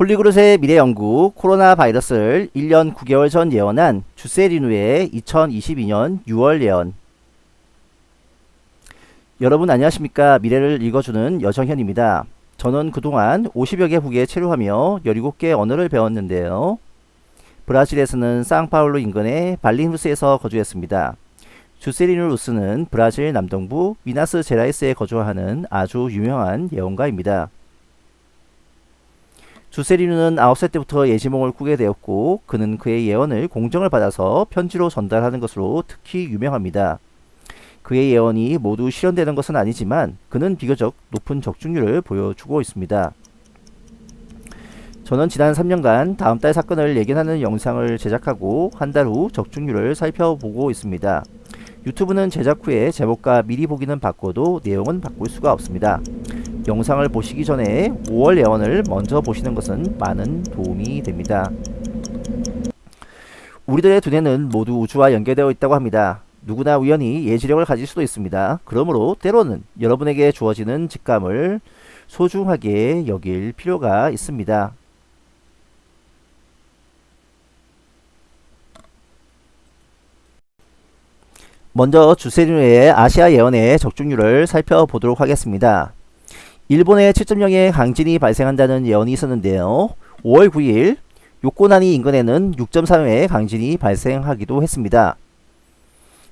폴리그롯의 미래연구 코로나 바이러스를 1년 9개월 전 예언한 주세리누의 2022년 6월 예언 여러분 안녕하십니까 미래를 읽어주는 여정현입니다. 저는 그동안 50여 개 국에 체류하며 17개 언어를 배웠는데요. 브라질에서는 상파울루 인근의 발리누스에서 거주했습니다. 주세리누루스는 브라질 남동부 미나스 제라이스에 거주하는 아주 유명한 예언가입니다. 주세리누는 9살 때부터 예지몽을 꾸게 되었고 그는 그의 예언을 공정을 받아서 편지로 전달하는 것으로 특히 유명합니다. 그의 예언이 모두 실현되는 것은 아니지만 그는 비교적 높은 적중률을 보여주고 있습니다. 저는 지난 3년간 다음 달 사건을 예견하는 영상을 제작하고 한 달 후 적중률을 살펴보고 있습니다. 유튜브는 제작 후에 제목과 미리 보기는 바꿔도 내용은 바꿀 수가 없습니다. 영상을 보시기 전에 5월 예언을 먼저 보시는 것은 많은 도움이 됩니다. 우리들의 두뇌는 모두 우주와 연결되어 있다고 합니다. 누구나 우연히 예지력을 가질 수도 있습니다. 그러므로 때로는 여러분에게 주어지는 직감을 소중하게 여길 필요가 있습니다. 먼저 주세리누의 아시아 예언의 적중률을 살펴보도록 하겠습니다. 일본의 7.0의 강진이 발생한다는 예언이 있었는데요. 5월 9일 요코나니 인근에는 6.3의 강진이 발생하기도 했습니다.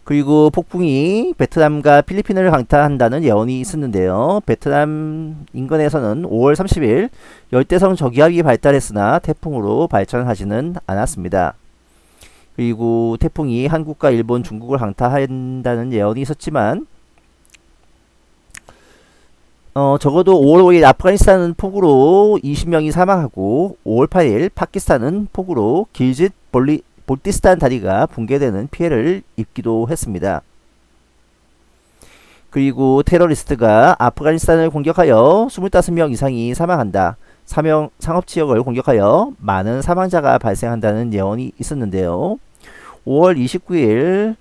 그리고 폭풍이 베트남과 필리핀을 강타한다는 예언이 있었는데요. 베트남 인근에서는 5월 30일 열대성 저기압이 발달했으나 태풍으로 발전하지는 않았습니다. 그리고 태풍이 한국과 일본, 중국을 강타한다는 예언이 있었지만 어, 적어도 5월 5일 아프가니스탄은 폭우로 20명이 사망하고 5월 8일 파키스탄은 폭우로 길짓 볼리, 볼티스탄 다리가 붕괴되는 피해를 입기도 했습니다. 그리고 테러리스트가 아프가니스탄을 공격하여 25명 이상이 사망한다. 사명, 상업지역을 공격하여 많은 사망자가 발생한다는 예언이 있었는데요. 5월 29일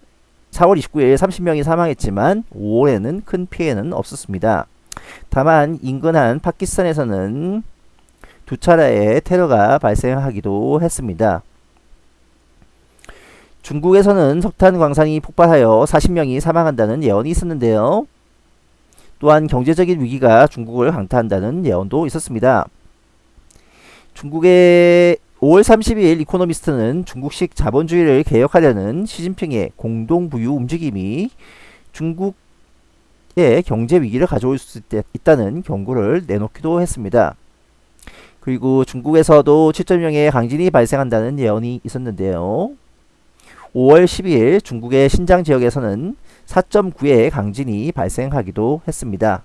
4월 29일 30명이 사망했지만 5월에는 큰 피해는 없었습니다. 다만 인근한 파키스탄에서는 두 차례의 테러가 발생하기도 했습니다. 중국에서는 석탄 광산이 폭발하여 40명이 사망한다는 예언이 있었는데요. 또한 경제적인 위기가 중국을 강타한다는 예언도 있었습니다. 중국의 5월 30일 이코노미스트는 중국식 자본주의를 개혁하려는 시진핑의 공동부유 움직임이 중국 의 경제 위기를 가져올 수 있다는 경고를 내놓기도 했습니다. 그리고 중국에서도 7.0의 강진이 발생한다는 예언이 있었는데요. 5월 12일 중국의 신장 지역에서는 4.9의 강진이 발생하기도 했습니다.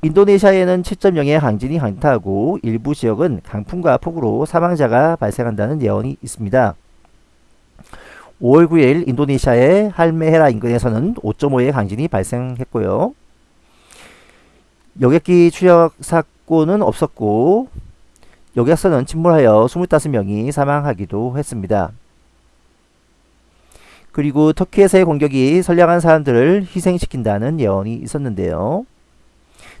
인도네시아에는 7.0의 강진이 강타하고 일부 지역은 강풍과 폭우로 사망자가 발생한다는 예언이 있습니다. 5월 9일 인도네시아의 할메헤라 인근에서는 5.5의 강진이 발생했고요. 여객기 추락 사고는 없었고 여객선은 침몰하여 25명이 사망하기도 했습니다. 그리고 터키에서의 공격이 선량한 사람들을 희생시킨다는 예언이 있었는데요.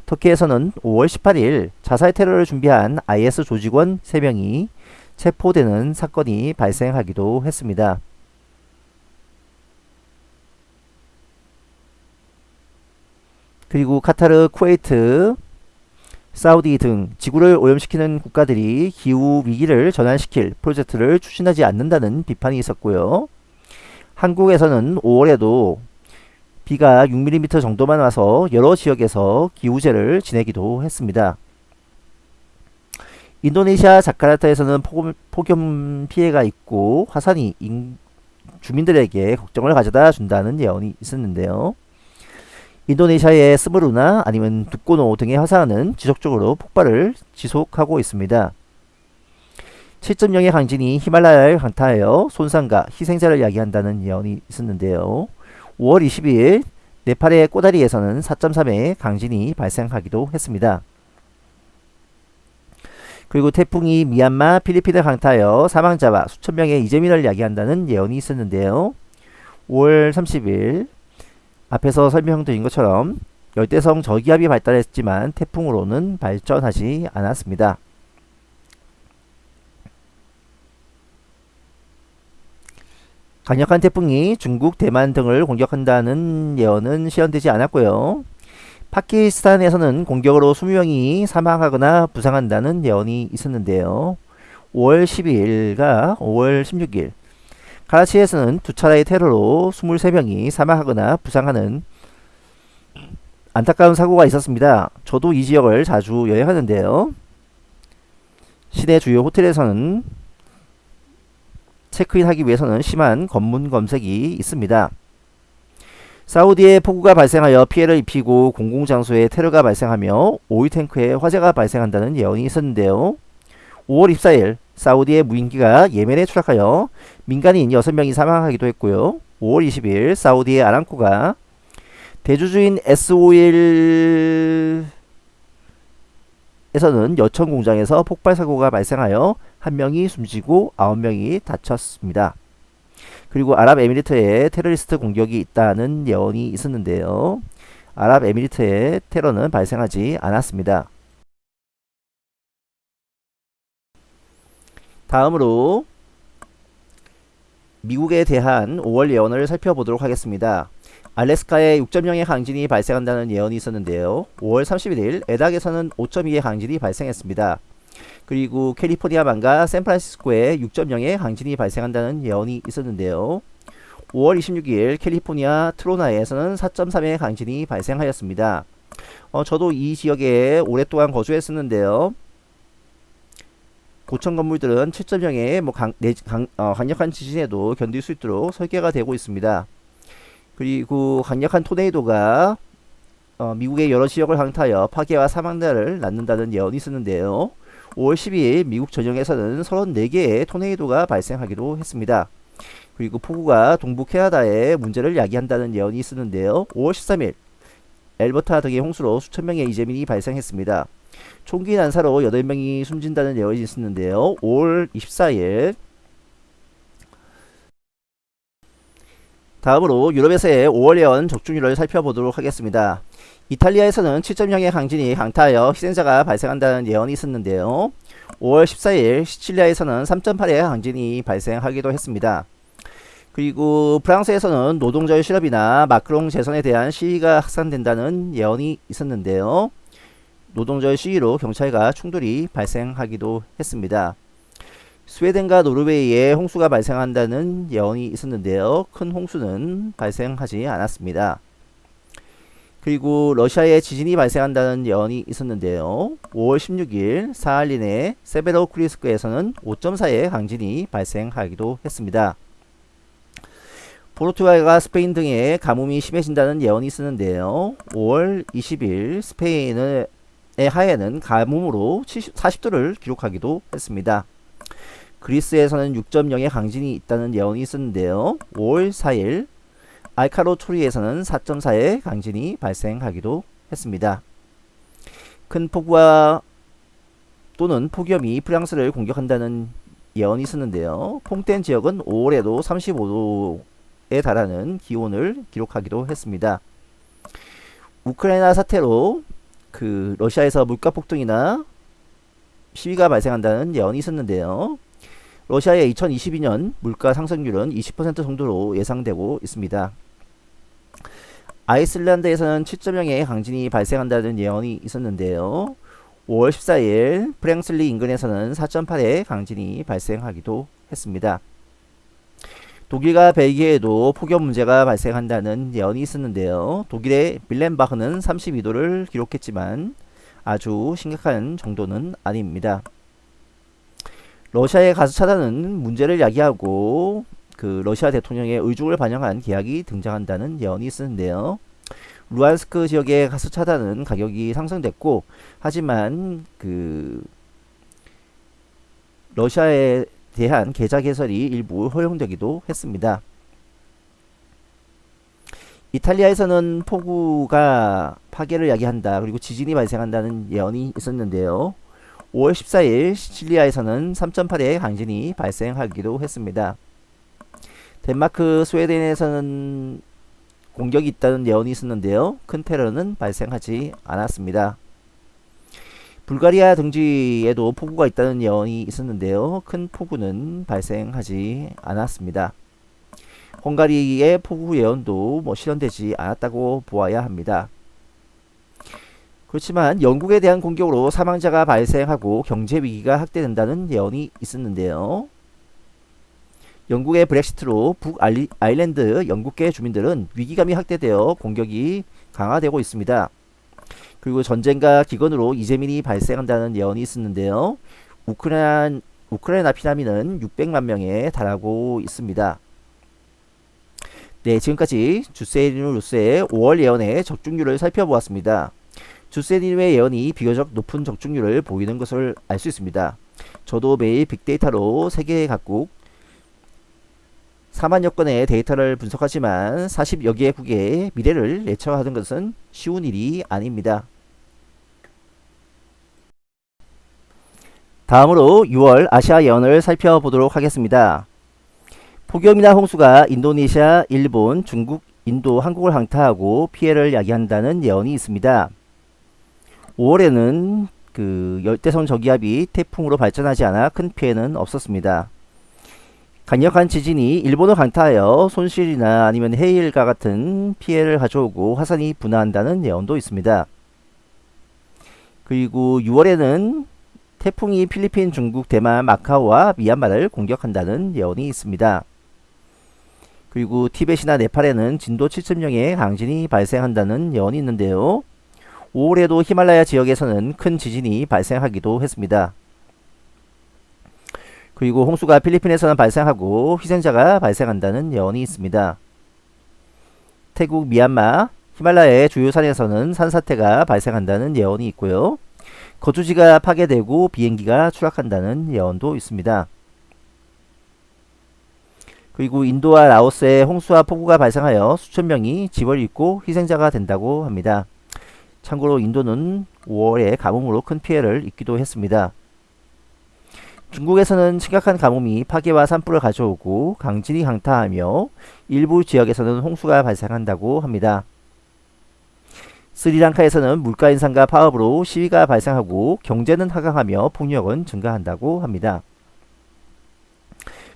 터키에서는 5월 18일 자살 테러를 준비한 IS 조직원 3명이 체포되는 사건이 발생하기도 했습니다. 그리고 카타르, 쿠웨이트, 사우디 등 지구를 오염시키는 국가들이 기후 위기를 전환시킬 프로젝트를 추진하지 않는다는 비판이 있었고요. 한국에서는 5월에도 비가 6mm 정도만 와서 여러 지역에서 기후제를 지내기도 했습니다. 인도네시아 자카르타에서는 폭염 피해가 있고 화산이 주민들에게 걱정을 가져다 준다는 예언이 있었는데요. 인도네시아의 스무루나 아니면 두꼬노 등의 화산은 지속적으로 폭발을 지속하고 있습니다. 7.0의 강진이 히말라야를 강타하여 손상과 희생자를 야기한다는 예언이 있었는데요. 5월 22일 네팔의 꼬다리에서는 4.3의 강진이 발생하기도 했습니다. 그리고 태풍이 미얀마, 필리핀을 강타하여 사망자와 수천 명의 이재민을 야기한다는 예언이 있었는데요. 5월 30일 앞에서 설명드린 것처럼 열대성 저기압이 발달했지만 태풍으로는 발전하지 않았습니다. 강력한 태풍이 중국, 대만 등을 공격한다는 예언은 실현되지 않았고요. 파키스탄에서는 공격으로 20명이 사망하거나 부상한다는 예언이 있었는데요. 5월 12일과 5월 16일 카라치에서는 두 차례의 테러로 23명이 사망하거나 부상하는 안타까운 사고가 있었습니다. 저도 이 지역을 자주 여행하는데요. 시내 주요 호텔에서는 체크인하기 위해서는 심한 검문 검색이 있습니다. 사우디에 폭우가 발생하여 피해를 입히고 공공장소에 테러가 발생하며 오일탱크에 화재가 발생한다는 예언이 있었는데요. 5월 24일 사우디의 무인기가 예멘에 추락하여 민간인 6명이 사망하기도 했고요. 5월 20일 사우디의 아람코가 대주주인 S5일 에서는 여천 공장에서 폭발 사고가 발생하여 한 명이 숨지고 아홉 명이 다쳤습니다. 그리고 아랍에미리트에 테러리스트 공격이 있다는 예언이 있었는데요. 아랍에미리트에 테러는 발생하지 않았습니다. 다음으로 미국에 대한 5월 예언을 살펴보도록 하겠습니다. 알래스카에 6.0의 강진이 발생한다는 예언이 있었는데요. 5월 31일 에닥에서는 5.2의 강진이 발생했습니다. 그리고 캘리포니아만과 샌프란시스코에 6.0의 강진이 발생한다는 예언이 있었는데요. 5월 26일 캘리포니아 트로나에서는 4.3의 강진이 발생하였습니다. 어, 저도 이 지역에 오랫동안 거주했었는데요. 고층 건물들은 7.0의 뭐 강, 강, 어, 강력한 지진에도 견딜 수 있도록 설계가 되고 있습니다. 그리고 강력한 토네이도가 어, 미국의 여러 지역을 강타하여 파괴와 사망자를 낳는다는 예언이 있었는데요. 5월 12일 미국 전역에서는 34개의 토네이도가 발생하기도 했습니다. 그리고 폭우가 동부 캐나다에 문제를 야기한다는 예언이 있었는데요. 5월 13일 엘버타 등의 홍수로 수천 명의 이재민이 발생했습니다. 총기 난사로 8명이 숨진다는 예언이 있었는데요. 5월 24일 다음으로 유럽에서의 5월 예언 적중률을 살펴보도록 하겠습니다. 이탈리아에서는 7.0의 강진이 강타하여 희생자가 발생한다는 예언이 있었는데요. 5월 14일 시칠리아에서는 3.8의 강진이 발생하기도 했습니다. 그리고 프랑스에서는 노동절 실업이나 마크롱 재선에 대한 시위가 확산된다는 예언이 있었는데요. 노동절 시위로 경찰과 충돌이 발생하기도 했습니다. 스웨덴과 노르웨이에 홍수가 발생한다는 예언이 있었는데요. 큰 홍수는 발생하지 않았습니다. 그리고 러시아에 지진이 발생한다는 예언이 있었는데요. 5월 16일 사할린의 세베로크리스크에서는 5.4의 강진이 발생하기도 했습니다. 포르투갈과 스페인 등의 가뭄이 심해진다는 예언이 있었는데요. 5월 20일 스페인의 하에는 가뭄으로 40도를 기록하기도 했습니다. 그리스에서는 6.0의 강진이 있다는 예언이 있었는데요. 5월 4일 알카로 토리에서는 4.4의 강진이 발생하기도 했습니다. 큰 폭우와 또는 폭염이 프랑스를 공격한다는 예언이 있었는데요. 퐁텐 지역은 5월에도 35도에 달하는 기온을 기록하기도 했습니다. 우크라이나 사태로 그 러시아에서 물가 폭등이나 시위가 발생한다는 예언이 있었는데요. 러시아의 2022년 물가 상승률은 20% 정도로 예상되고 있습니다. 아이슬란드에서는 7.0의 강진이 발생한다는 예언이 있었는데요. 5월 14일 프랭슬리 인근에서는 4.8의 강진이 발생하기도 했습니다. 독일과 벨기에에도 폭염 문제가 발생한다는 예언이 있었는데요. 독일의 빌렌바흐는 32도를 기록했지만 아주 심각한 정도는 아닙니다. 러시아의 가스 차단은 문제를 야기하고 그 러시아 대통령의 의중을 반영한 계약이 등장한다는 예언이 있었는데요. 루안스크 지역의 가스 차단은 가격이 상승됐고 하지만 그 러시아에 대한 계좌 개설이 일부 허용되기도 했습니다. 이탈리아에서는 폭우가 파괴를 야기한다. 그리고 지진이 발생한다는 예언이 있었는데요. 5월 14일 시칠리아에서는 3.8의 강진이 발생하기도 했습니다. 덴마크, 스웨덴에서는 공격이 있다는 예언이 있었는데요. 큰 테러는 발생하지 않았습니다. 불가리아 등지에도 폭우가 있다는 예언이 있었는데요. 큰 폭우는 발생하지 않았습니다. 헝가리의 폭우 예언도 뭐 실현되지 않았다고 보아야 합니다. 그렇지만 영국에 대한 공격으로 사망자가 발생하고 경제 위기가 확대된다는 예언이 있었는데요. 영국의 브렉시트로 북아일랜드 영국계 주민들은 위기감이 확대되어 공격이 강화되고 있습니다. 그리고 전쟁과 기근으로 이재민이 발생한다는 예언이 있었는데요. 우크라이나, 우크라이나 피난민은 600만 명에 달하고 있습니다. 네, 지금까지 주세리누 루스의 5월 예언의 적중률을 살펴보았습니다. 주세리누의 예언이 비교적 높은 적중률을 보이는 것을 알 수 있습니다. 저도 매일 빅데이터로 세계 각국 4만여 건의 데이터를 분석하지만 40여 개국의 미래를 예측하는 것은 쉬운 일이 아닙니다. 다음으로 6월 아시아 예언을 살펴보도록 하겠습니다. 폭염이나 홍수가 인도네시아, 일본, 중국, 인도, 한국을 강타하고 피해를 야기한다는 예언이 있습니다. 5월에는 그 열대성 저기압이 태풍으로 발전하지 않아 큰 피해는 없었습니다. 강력한 지진이 일본을 강타하여 손실이나 아니면 해일과 같은 피해를 가져오고 화산이 분화한다는 예언도 있습니다. 그리고 6월에는 태풍이 필리핀, 중국, 대만, 마카오와 미얀마를 공격한다는 예언이 있습니다. 그리고 티벳이나 네팔에는 진도 7.0의 강진이 발생한다는 예언이 있는데요. 5월에도 히말라야 지역에서는 큰 지진이 발생하기도 했습니다. 그리고 홍수가 필리핀에서는 발생하고 희생자가 발생한다는 예언이 있습니다. 태국, 미얀마, 히말라야의 주요 산에서는 산사태가 발생한다는 예언이 있고요. 거주지가 파괴되고 비행기가 추락한다는 예언도 있습니다. 그리고 인도와 라오스에 홍수와 폭우가 발생하여 수천 명이 집을 잃고 희생자가 된다고 합니다. 참고로 인도는 5월에 가뭄으로 큰 피해를 입기도 했습니다. 중국에서는 심각한 가뭄이 파괴와 산불을 가져오고 강진이 강타하며 일부 지역에서는 홍수가 발생한다고 합니다. 스리랑카에서는 물가 인상과 파업으로 시위가 발생하고 경제는 하강하며 폭력은 증가한다고 합니다.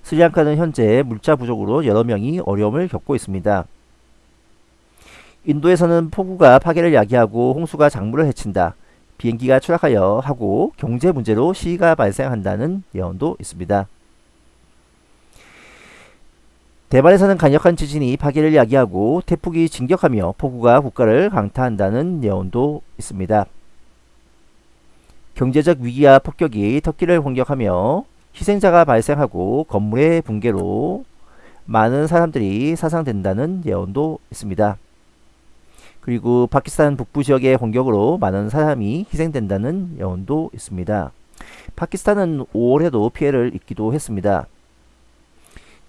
스리랑카는 현재 물자 부족으로 여러 명이 어려움을 겪고 있습니다. 인도에서는 폭우가 파괴를 야기하고 홍수가 작물을 해친다. 비행기가 추락하여 하고 경제 문제로 시위가 발생한다는 예언도 있습니다. 대만에서는 강력한 지진이 파괴를 야기하고 태풍이 진격하며 폭우가 국가를 강타한다는 예언도 있습니다. 경제적 위기와 폭격이 터키를 공격하며 희생자가 발생하고 건물의 붕괴로 많은 사람들이 사상된다는 예언도 있습니다. 그리고 파키스탄 북부 지역의 공격으로 많은 사람이 희생된다는 예언도 있습니다. 파키스탄은 5월에도 피해를 입기도 했습니다.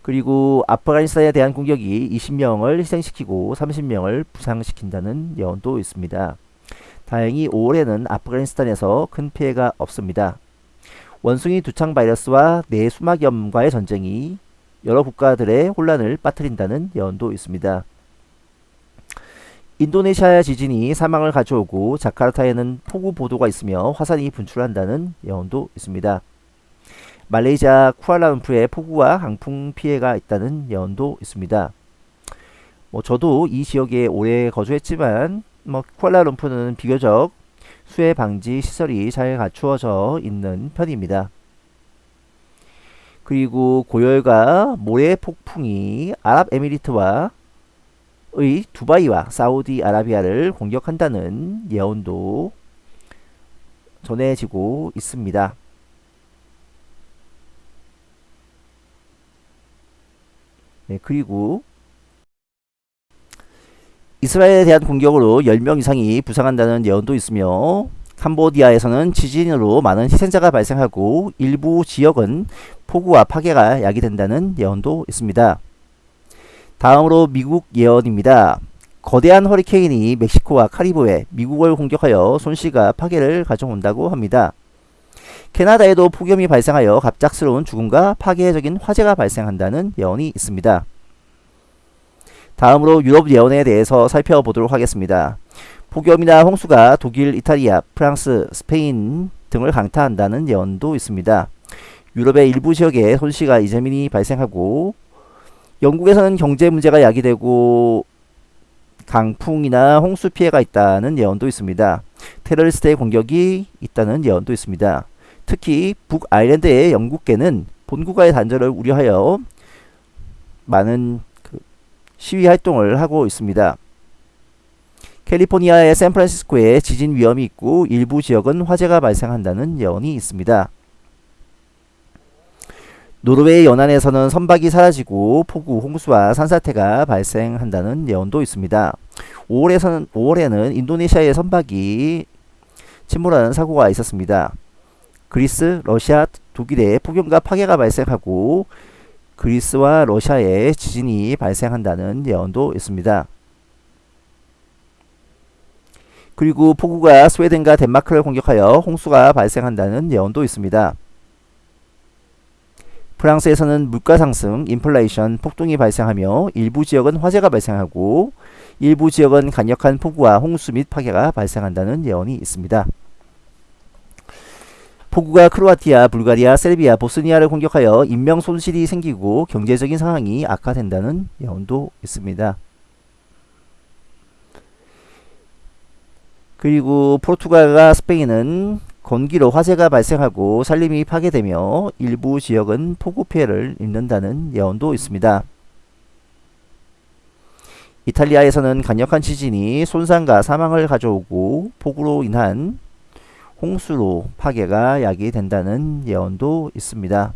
그리고 아프가니스탄에 대한 공격이 20명을 희생시키고 30명을 부상시킨다는 예언도 있습니다. 다행히 5월에는 아프가니스탄에서 큰 피해가 없습니다. 원숭이 두창 바이러스와 뇌수막염과의 전쟁이 여러 국가들의 혼란을 빠뜨린다는 예언도 있습니다. 인도네시아 지진이 사망을 가져오고 자카르타에는 폭우 보도가 있으며 화산이 분출한다는 예언도 있습니다. 말레이시아 쿠알라룸푸르에 폭우와 강풍 피해가 있다는 예언도 있습니다. 뭐 저도 이 지역에 오래 거주했지만 뭐 쿠알라룸푸르는 비교적 수해 방지 시설이 잘 갖추어져 있는 편입니다. 그리고 고열과 모래 폭풍이 아랍에미리트와 의 두바이와 사우디아라비아를 공격한다는 예언도 전해지고 있습니다. 네, 그리고 이스라엘에 대한 공격으로 10명 이상이 부상한다는 예언도 있으며 캄보디아에서는 지진으로 많은 희생자가 발생하고 일부 지역은 폭우와 파괴가 야기된다는 예언도 있습니다. 다음으로 미국 예언입니다. 거대한 허리케인이 멕시코와 카리브해 미국을 공격하여 손실과 파괴를 가져온다고 합니다. 캐나다에도 폭염이 발생하여 갑작스러운 죽음과 파괴적인 화재가 발생한다는 예언이 있습니다. 다음으로 유럽 예언에 대해서 살펴보도록 하겠습니다. 폭염이나 홍수가 독일, 이탈리아, 프랑스, 스페인 등을 강타한다는 예언도 있습니다. 유럽의 일부 지역에 손실과 이재민이 발생하고 영국에서는 경제 문제가 야기되고 강풍이나 홍수 피해가 있다는 예언도 있습니다. 테러리스트의 공격이 있다는 예언도 있습니다. 특히 북아일랜드의 영국계는 본국과의 단절을 우려하여 많은 그 시위 활동을 하고 있습니다. 캘리포니아의 샌프란시스코에 지진 위험이 있고 일부 지역은 화재가 발생한다는 예언이 있습니다. 노르웨이 연안에서는 선박이 사라지고 폭우, 홍수와 산사태가 발생한다는 예언도 있습니다. 5월에서는, 5월에는 인도네시아의 선박이 침몰하는 사고가 있었습니다. 그리스, 러시아, 독일에 폭염과 파괴가 발생하고 그리스와 러시아에 지진이 발생한다는 예언도 있습니다. 그리고 폭우가 스웨덴과 덴마크를 공격하여 홍수가 발생한다는 예언도 있습니다. 프랑스에서는 물가 상승, 인플레이션, 폭동이 발생하며 일부 지역은 화재가 발생하고 일부 지역은 강력한 폭우와 홍수 및 파괴가 발생한다는 예언이 있습니다. 폭우가 크로아티아, 불가리아, 세르비아, 보스니아를 공격하여 인명 손실이 생기고 경제적인 상황이 악화된다는 예언도 있습니다. 그리고 포르투갈과 스페인은 건기로 화재가 발생하고 산림이 파괴되며 일부 지역은 폭우 피해를 입는다는 예언도 있습니다. 이탈리아에서는 강력한 지진이 손상과 사망을 가져오고 폭우로 인한 홍수로 파괴가 야기된다는 예언도 있습니다.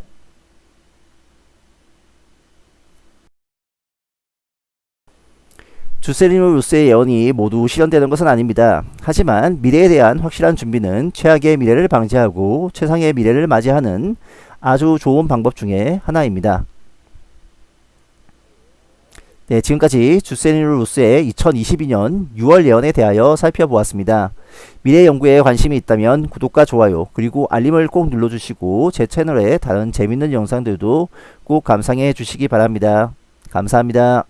주세리노 루스의 예언이 모두 실현되는 것은 아닙니다. 하지만 미래에 대한 확실한 준비는 최악의 미래를 방지하고 최상의 미래를 맞이하는 아주 좋은 방법 중에 하나입니다. 네, 지금까지 주세리노 루스의 2022년 6월 예언에 대하여 살펴보았습니다. 미래 연구에 관심이 있다면 구독과 좋아요 그리고 알림을 꼭 눌러주시고 제 채널에 다른 재밌는 영상들도 꼭 감상해 주시기 바랍니다. 감사합니다.